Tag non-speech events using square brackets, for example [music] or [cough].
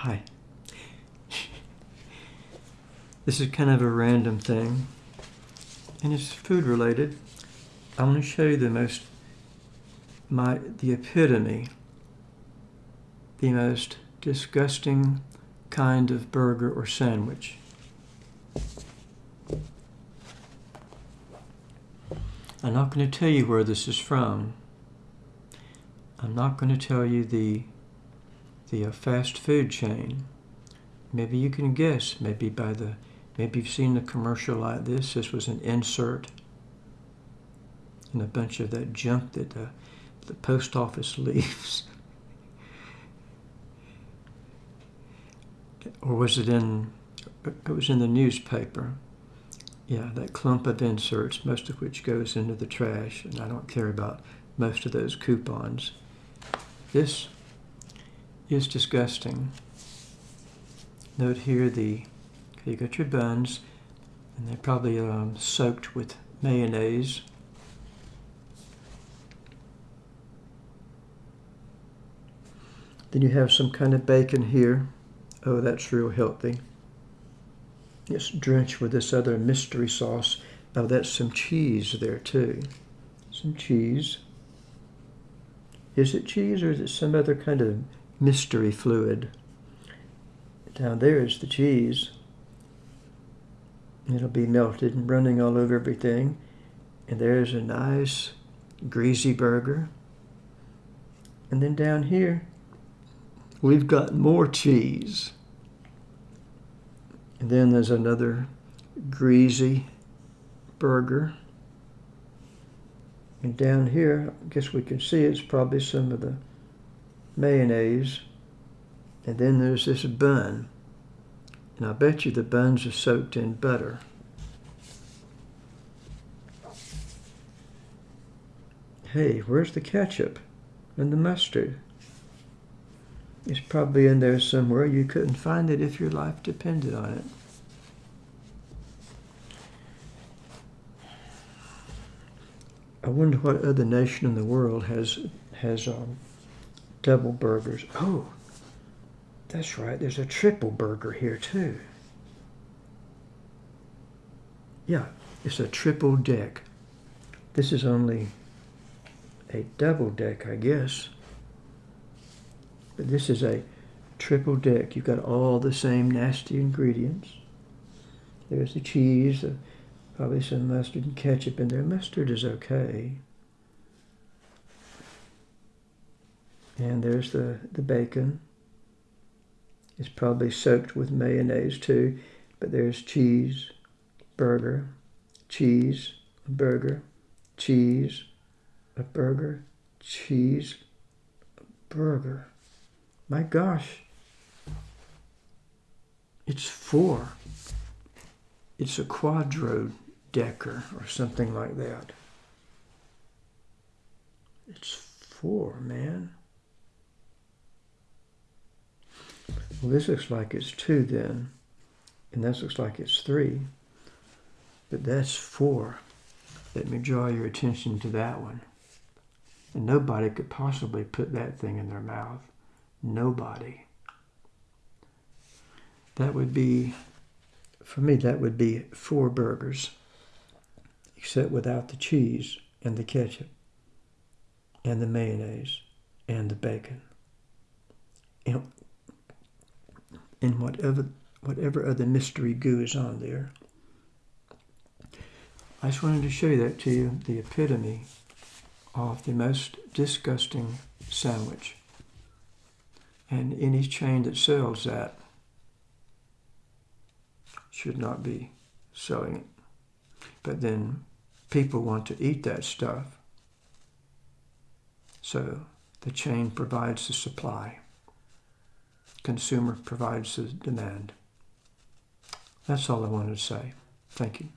Hi. This is kind of a random thing, and it's food related. I want to show you the most, my, the epitome, the most disgusting kind of burger or sandwich. I'm not going to tell you where this is from. I'm not going to tell you the the uh, fast food chain. Maybe you can guess. Maybe by the maybe you've seen a commercial like this. This was an insert in a bunch of that junk that the, the post office [laughs] leaves. or was it in? It was in the newspaper. Yeah, that clump of inserts, most of which goes into the trash, and I don't care about most of those coupons. This is disgusting. Note here the, okay, you got your buns, and they're probably um, soaked with mayonnaise. Then you have some kind of bacon here. Oh, that's real healthy. It's drenched with this other mystery sauce. Oh, that's some cheese there too. Some cheese. Is it cheese or is it some other kind of mystery fluid? Down there is the cheese. It'll be melted and running all over everything. And there's a nice greasy burger. And then down here, we've got more cheese. And then there's another greasy burger. And down here, I guess we can see it's probably some of the mayonnaise. And then there's this bun. And I bet you the buns are soaked in butter. Hey, where's the ketchup and the mustard? It's probably in there somewhere. You couldn't find it if your life depended on it. I wonder what other nation in the world has has um, double burgers. Oh, that's right. There's a triple burger here too. Yeah, it's a triple deck. This is only a double deck, I guess. But this is a triple deck. You've got all the same nasty ingredients. There's the cheese, probably some mustard and ketchup in there. Mustard is okay. And there's the, the bacon. It's probably soaked with mayonnaise too. But there's cheese, burger, cheese, a burger, cheese, a burger, cheese, a burger. My gosh. It's four. It's a quadro decker or something like that. It's four, man. Well, this looks like it's two then, and this looks like it's three, but that's four. Let me draw your attention to that one. And nobody could possibly put that thing in their mouth. Nobody. That would be, for me, that would be four burgers, except without the cheese and the ketchup and the mayonnaise and the bacon. And, and whatever, whatever other mystery goo is on there. I just wanted to show you that to you, the epitome of the most disgusting sandwich. And any chain that sells that should not be selling it. But then people want to eat that stuff. So the chain provides the supply. Consumer provides the demand. That's all I wanted to say. Thank you.